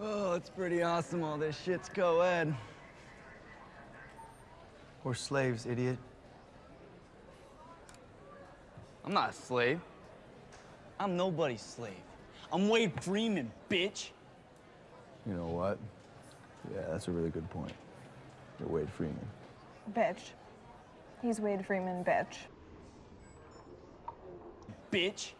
Oh, it's pretty awesome. All this shit's co-ed. We're slaves, idiot. I'm not a slave. I'm nobody's slave. I'm Wade Freeman, bitch. You know what? Yeah, that's a really good point. You're Wade Freeman. Bitch. He's Wade Freeman, bitch. Bitch.